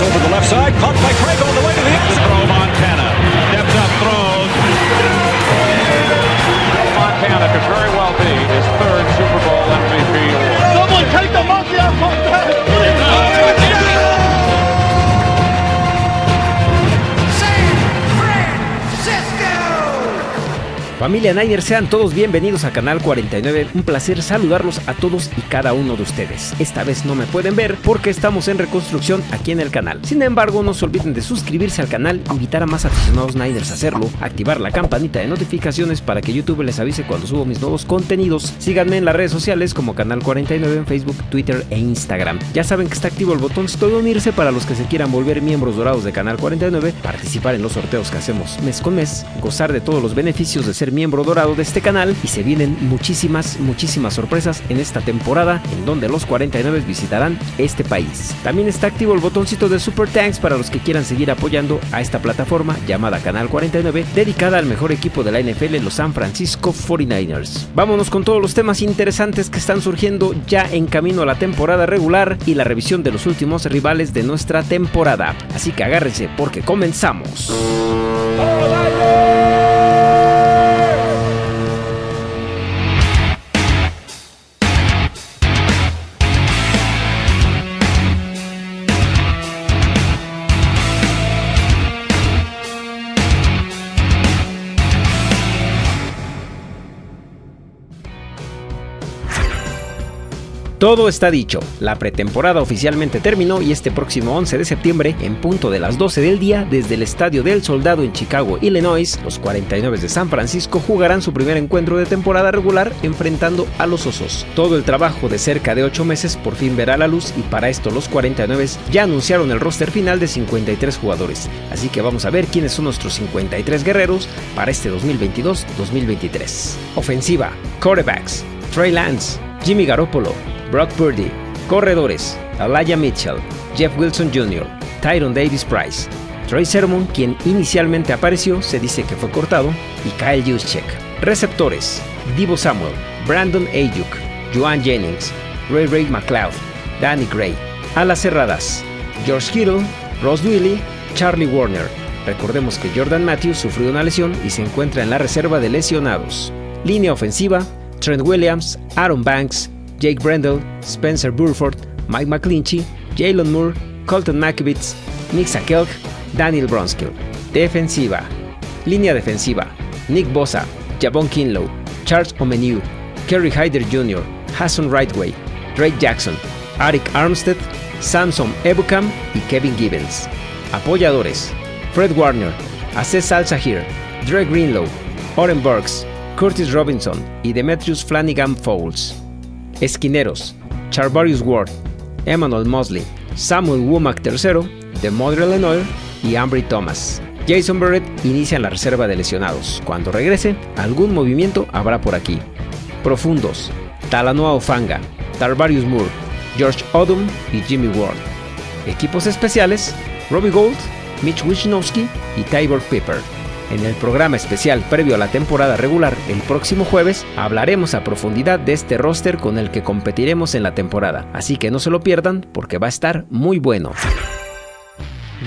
over the left side, caught by Craig Familia Niner, sean todos bienvenidos a Canal 49. Un placer saludarlos a todos y cada uno de ustedes. Esta vez no me pueden ver porque estamos en reconstrucción aquí en el canal. Sin embargo, no se olviden de suscribirse al canal, invitar a más aficionados Niners a hacerlo, activar la campanita de notificaciones para que YouTube les avise cuando subo mis nuevos contenidos. Síganme en las redes sociales como Canal 49 en Facebook, Twitter e Instagram. Ya saben que está activo el botoncito de unirse para los que se quieran volver miembros dorados de Canal 49, participar en los sorteos que hacemos mes con mes, gozar de todos los beneficios de ser miembro dorado de este canal y se vienen muchísimas, muchísimas sorpresas en esta temporada en donde los 49 visitarán este país. También está activo el botoncito de Super Thanks para los que quieran seguir apoyando a esta plataforma llamada Canal 49 dedicada al mejor equipo de la NFL, los San Francisco 49ers. Vámonos con todos los temas interesantes que están surgiendo ya en camino a la temporada regular y la revisión de los últimos rivales de nuestra temporada. Así que agárrense porque comenzamos. Todo está dicho, la pretemporada oficialmente terminó y este próximo 11 de septiembre, en punto de las 12 del día, desde el Estadio del Soldado en Chicago, Illinois, los 49 de San Francisco jugarán su primer encuentro de temporada regular enfrentando a los Osos. Todo el trabajo de cerca de 8 meses por fin verá la luz y para esto los 49 ya anunciaron el roster final de 53 jugadores, así que vamos a ver quiénes son nuestros 53 guerreros para este 2022-2023. Ofensiva, quarterbacks, Trey Lance, Jimmy Garoppolo, Brock Purdy, corredores, Elijah Mitchell, Jeff Wilson Jr., Tyron Davis Price, Troy Sermon, quien inicialmente apareció, se dice que fue cortado, y Kyle Juszczyk. Receptores, Divo Samuel, Brandon Ayuk, Joan Jennings, Ray Ray McLeod, Danny Gray. Alas cerradas, George Kittle, Ross Wiley, Charlie Warner. Recordemos que Jordan Matthews sufrió una lesión y se encuentra en la reserva de lesionados. Línea ofensiva, Trent Williams, Aaron Banks, Jake Brendel, Spencer Burford, Mike McClinchy, Jalen Moore, Colton McKivitz, Nick Sakelk, Daniel Bronskill. Defensiva. Línea defensiva. Nick Bosa, Javon Kinlow, Charles Omeniu, Kerry Hyder Jr., Hassan Rightway, Drake Jackson, Arik Armstead, Samson Ebukam y Kevin Gibbons. Apoyadores. Fred Warner, Aces Al Sahir, Dre Greenlow, Oren Burks, Curtis Robinson y Demetrius Flanagan Fowles. Esquineros, Charvarius Ward, Emmanuel Mosley, Samuel Womack III, de Modern Illinois y Ambry Thomas. Jason Barrett inicia en la reserva de lesionados. Cuando regrese, algún movimiento habrá por aquí. Profundos, Talanoa Ofanga, Tarvarius Moore, George Odom y Jimmy Ward. Equipos especiales, Robbie Gold, Mitch Wisnowski y Tybor Pepper. En el programa especial previo a la temporada regular el próximo jueves hablaremos a profundidad de este roster con el que competiremos en la temporada, así que no se lo pierdan porque va a estar muy bueno.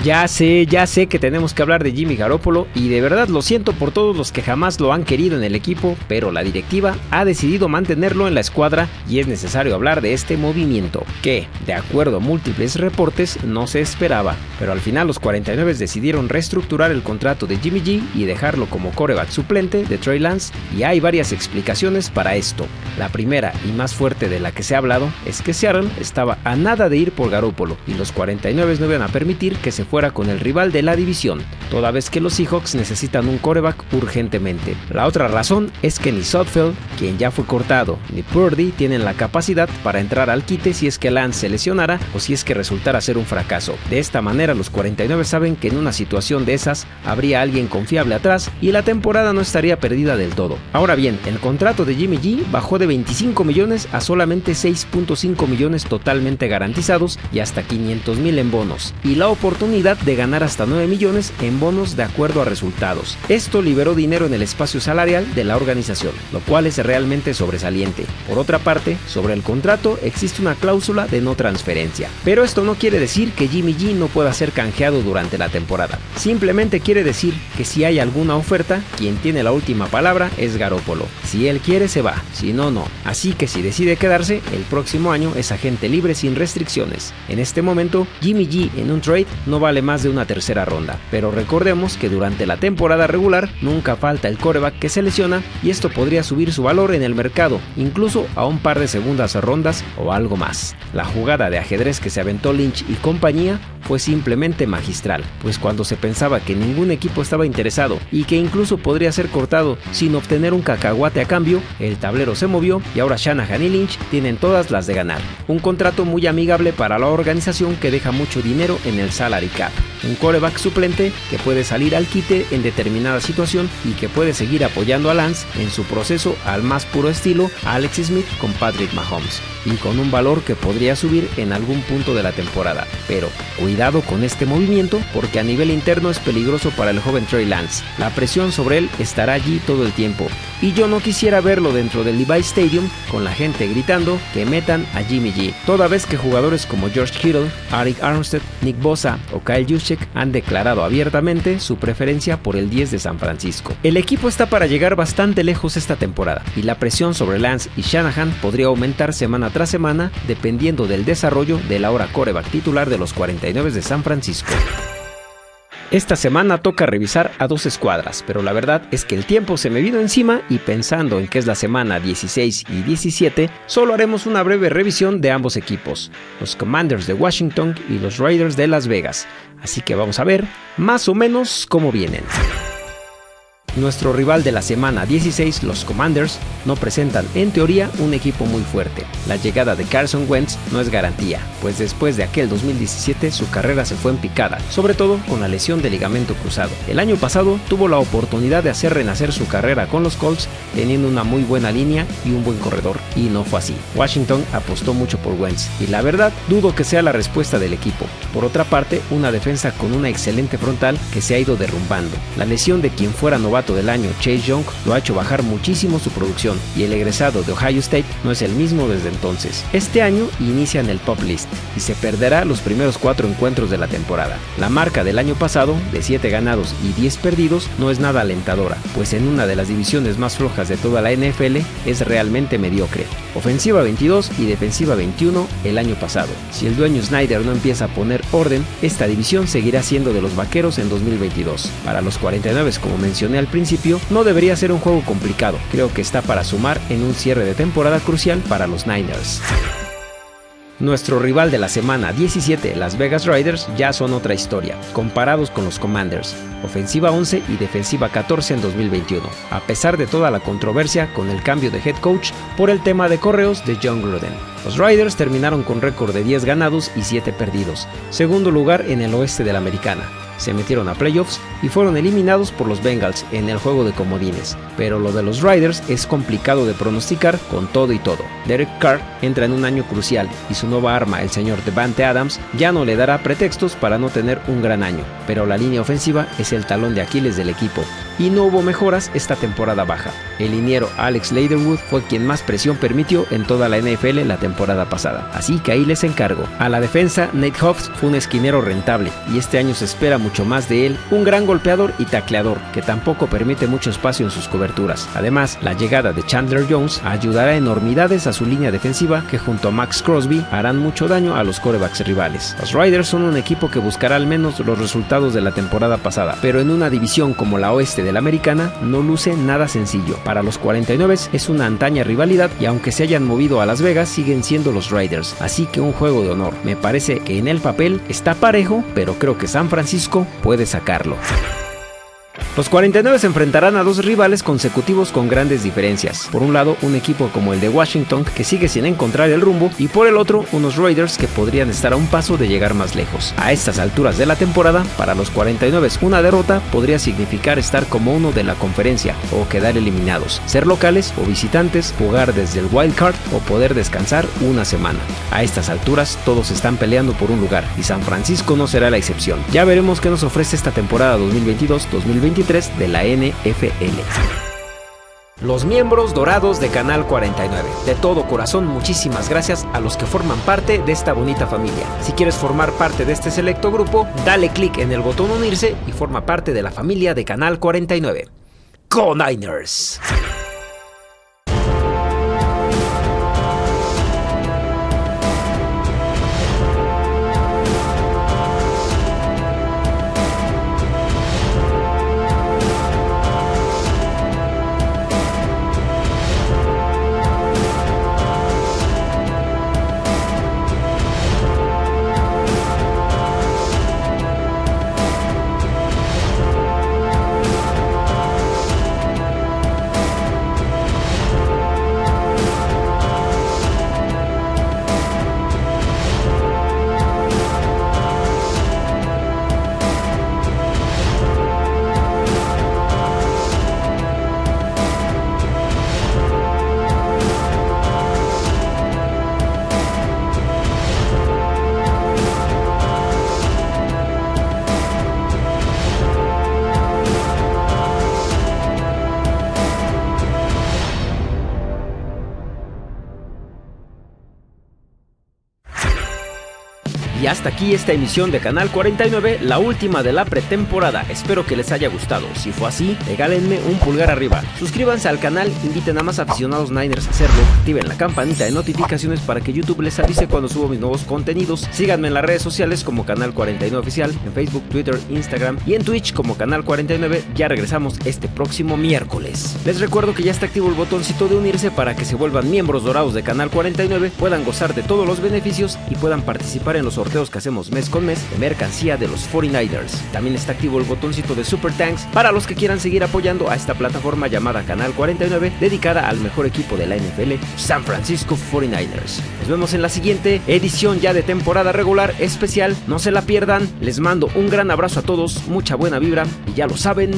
Ya sé, ya sé que tenemos que hablar de Jimmy Garoppolo y de verdad lo siento por todos los que jamás lo han querido en el equipo, pero la directiva ha decidido mantenerlo en la escuadra y es necesario hablar de este movimiento, que, de acuerdo a múltiples reportes, no se esperaba, pero al final los 49 decidieron reestructurar el contrato de Jimmy G y dejarlo como coreback suplente de Trey Lance y hay varias explicaciones para esto. La primera y más fuerte de la que se ha hablado es que Seattle estaba a nada de ir por Garoppolo y los 49 no iban a permitir que se fuera con el rival de la división, toda vez que los Seahawks necesitan un coreback urgentemente. La otra razón es que ni Sotfeld, quien ya fue cortado, ni Purdy tienen la capacidad para entrar al quite si es que Lance se lesionara o si es que resultara ser un fracaso. De esta manera los 49 saben que en una situación de esas habría alguien confiable atrás y la temporada no estaría perdida del todo. Ahora bien, el contrato de Jimmy G bajó de 25 millones a solamente 6.5 millones totalmente garantizados y hasta 500 mil en bonos, y la oportunidad oportunidad de ganar hasta 9 millones en bonos de acuerdo a resultados. Esto liberó dinero en el espacio salarial de la organización, lo cual es realmente sobresaliente. Por otra parte, sobre el contrato existe una cláusula de no transferencia. Pero esto no quiere decir que Jimmy G no pueda ser canjeado durante la temporada. Simplemente quiere decir que si hay alguna oferta, quien tiene la última palabra es Garópolo. Si él quiere se va, si no, no. Así que si decide quedarse, el próximo año es agente libre sin restricciones. En este momento, Jimmy G en un trade no vale más de una tercera ronda, pero recordemos que durante la temporada regular nunca falta el coreback que se lesiona y esto podría subir su valor en el mercado, incluso a un par de segundas rondas o algo más. La jugada de ajedrez que se aventó Lynch y compañía fue simplemente magistral, pues cuando se pensaba que ningún equipo estaba interesado y que incluso podría ser cortado sin obtener un cacahuate a cambio, el tablero se movió y ahora Shanahan y Lynch tienen todas las de ganar. Un contrato muy amigable para la organización que deja mucho dinero en el salary cap. Un coreback suplente que puede salir al quite en determinada situación y que puede seguir apoyando a Lance en su proceso al más puro estilo Alex Smith con Patrick Mahomes y con un valor que podría subir en algún punto de la temporada. Pero cuidado con este movimiento porque a nivel interno es peligroso para el joven Trey Lance. La presión sobre él estará allí todo el tiempo y yo no quisiera verlo dentro del Levi Stadium con la gente gritando que metan a Jimmy G, toda vez que jugadores como George Kittle, Arik Armstead, Nick Bosa o Kyle Juszczyk han declarado abiertamente su preferencia por el 10 de San Francisco. El equipo está para llegar bastante lejos esta temporada y la presión sobre Lance y Shanahan podría aumentar semana tras semana dependiendo del desarrollo de la hora coreback titular de los 49 de San Francisco. Esta semana toca revisar a dos escuadras, pero la verdad es que el tiempo se me vino encima y pensando en que es la semana 16 y 17, solo haremos una breve revisión de ambos equipos, los Commanders de Washington y los Raiders de Las Vegas. Así que vamos a ver más o menos cómo vienen. Nuestro rival de la semana 16, los Commanders, no presentan en teoría un equipo muy fuerte. La llegada de Carson Wentz no es garantía, pues después de aquel 2017 su carrera se fue en picada, sobre todo con la lesión de ligamento cruzado. El año pasado tuvo la oportunidad de hacer renacer su carrera con los Colts teniendo una muy buena línea y un buen corredor, y no fue así. Washington apostó mucho por Wentz, y la verdad dudo que sea la respuesta del equipo. Por otra parte, una defensa con una excelente frontal que se ha ido derrumbando. La lesión de quien fuera novato del año, Chase Young, lo ha hecho bajar muchísimo su producción y el egresado de Ohio State no es el mismo desde entonces. Este año inicia en el Pop List y se perderá los primeros cuatro encuentros de la temporada. La marca del año pasado, de 7 ganados y 10 perdidos, no es nada alentadora, pues en una de las divisiones más flojas de toda la NFL es realmente mediocre. Ofensiva 22 y defensiva 21 el año pasado. Si el dueño Snyder no empieza a poner orden, esta división seguirá siendo de los vaqueros en 2022. Para los 49, como mencioné al principio, no debería ser un juego complicado. Creo que está para sumar en un cierre de temporada crucial para los Niners. Nuestro rival de la semana 17, Las Vegas Riders, ya son otra historia, comparados con los Commanders, ofensiva 11 y defensiva 14 en 2021, a pesar de toda la controversia con el cambio de head coach por el tema de correos de John Gruden. Los Riders terminaron con récord de 10 ganados y 7 perdidos, segundo lugar en el oeste de la americana, se metieron a playoffs y fueron eliminados por los Bengals en el juego de comodines. Pero lo de los Riders es complicado de pronosticar con todo y todo. Derek Carr entra en un año crucial y su nueva arma, el señor Devante Adams, ya no le dará pretextos para no tener un gran año. Pero la línea ofensiva es el talón de Aquiles del equipo y no hubo mejoras esta temporada baja. El liniero Alex Leatherwood fue quien más presión permitió en toda la NFL la temporada pasada, así que ahí les encargo. A la defensa, Nate Hobbs fue un esquinero rentable y este año se espera mucho más de él, un gran golpeador y tacleador que tampoco permite mucho espacio en sus coberturas. Además, la llegada de Chandler Jones ayudará enormidades a su línea defensiva que junto a Max Crosby harán mucho daño a los corebacks rivales. Los Riders son un equipo que buscará al menos los resultados de la temporada pasada, pero en una división como la oeste de la americana no luce nada sencillo. Para los 49 es una antaña rivalidad y aunque se hayan movido a Las Vegas siguen siendo los Riders, así que un juego de honor. Me parece que en el papel está parejo, pero creo que San Francisco puede sacarlo. Los 49 se enfrentarán a dos rivales consecutivos con grandes diferencias. Por un lado, un equipo como el de Washington que sigue sin encontrar el rumbo y por el otro, unos Raiders que podrían estar a un paso de llegar más lejos. A estas alturas de la temporada, para los 49 una derrota podría significar estar como uno de la conferencia o quedar eliminados, ser locales o visitantes, jugar desde el wild card o poder descansar una semana. A estas alturas todos están peleando por un lugar y San Francisco no será la excepción. Ya veremos qué nos ofrece esta temporada 2022-2023 de la NFL. Los miembros dorados de Canal 49. De todo corazón, muchísimas gracias a los que forman parte de esta bonita familia. Si quieres formar parte de este selecto grupo, dale clic en el botón unirse y forma parte de la familia de Canal 49. ¡Go Niners! Y hasta aquí esta emisión de Canal 49, la última de la pretemporada. Espero que les haya gustado. Si fue así, regálenme un pulgar arriba. Suscríbanse al canal, inviten a más aficionados Niners a hacerlo, activen la campanita de notificaciones para que YouTube les avise cuando subo mis nuevos contenidos. Síganme en las redes sociales como Canal 49 Oficial, en Facebook, Twitter, Instagram y en Twitch como Canal 49. Ya regresamos este próximo miércoles. Les recuerdo que ya está activo el botoncito de unirse para que se vuelvan miembros dorados de Canal 49, puedan gozar de todos los beneficios y puedan participar en los sorteos que hacemos mes con mes de mercancía de los 49ers. También está activo el botoncito de Super Tanks para los que quieran seguir apoyando a esta plataforma llamada Canal 49 dedicada al mejor equipo de la NFL, San Francisco 49ers. Nos vemos en la siguiente edición ya de temporada regular especial. No se la pierdan. Les mando un gran abrazo a todos, mucha buena vibra y ya lo saben.